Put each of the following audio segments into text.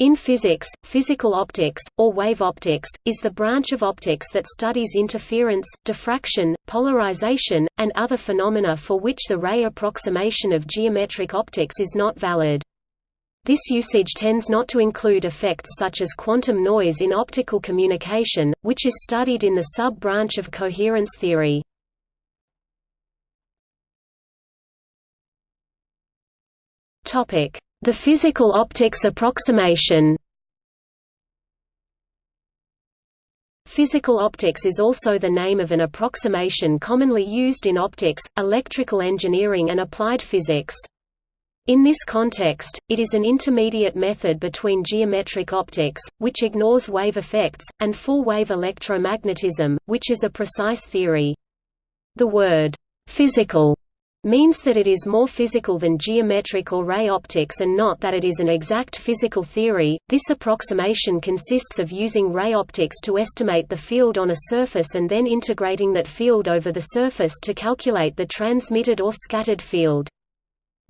In physics, physical optics, or wave optics, is the branch of optics that studies interference, diffraction, polarization, and other phenomena for which the ray approximation of geometric optics is not valid. This usage tends not to include effects such as quantum noise in optical communication, which is studied in the sub-branch of coherence theory. Topic: the physical optics approximation Physical optics is also the name of an approximation commonly used in optics, electrical engineering and applied physics. In this context, it is an intermediate method between geometric optics, which ignores wave effects, and full-wave electromagnetism, which is a precise theory. The word, "'physical' means that it is more physical than geometric or ray optics and not that it is an exact physical theory. This approximation consists of using ray optics to estimate the field on a surface and then integrating that field over the surface to calculate the transmitted or scattered field.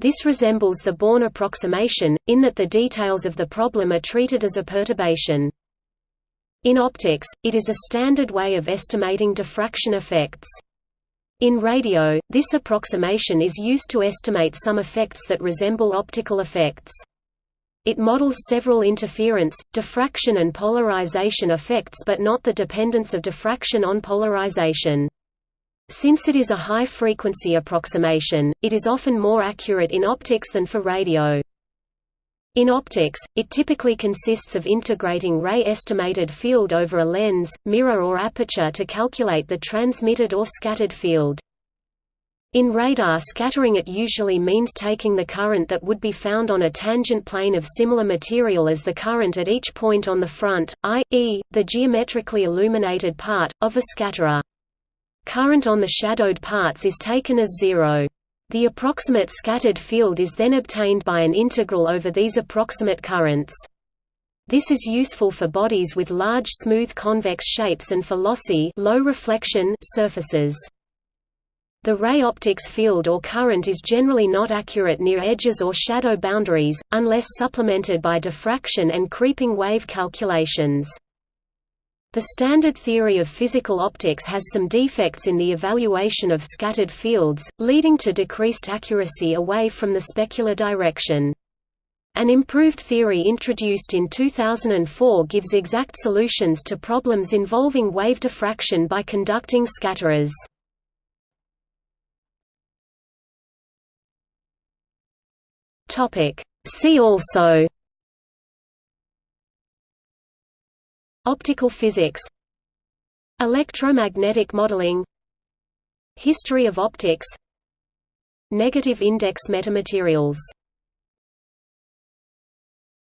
This resembles the Born approximation, in that the details of the problem are treated as a perturbation. In optics, it is a standard way of estimating diffraction effects. In radio, this approximation is used to estimate some effects that resemble optical effects. It models several interference, diffraction and polarization effects but not the dependence of diffraction on polarization. Since it is a high-frequency approximation, it is often more accurate in optics than for radio. In optics, it typically consists of integrating ray estimated field over a lens, mirror or aperture to calculate the transmitted or scattered field. In radar scattering it usually means taking the current that would be found on a tangent plane of similar material as the current at each point on the front, i.e., the geometrically illuminated part, of a scatterer. Current on the shadowed parts is taken as zero. The approximate scattered field is then obtained by an integral over these approximate currents. This is useful for bodies with large smooth convex shapes and for lossy low reflection surfaces. The ray optics field or current is generally not accurate near edges or shadow boundaries, unless supplemented by diffraction and creeping wave calculations. The standard theory of physical optics has some defects in the evaluation of scattered fields, leading to decreased accuracy away from the specular direction. An improved theory introduced in 2004 gives exact solutions to problems involving wave diffraction by conducting scatterers. See also Optical physics Electromagnetic modeling History of optics Negative index metamaterials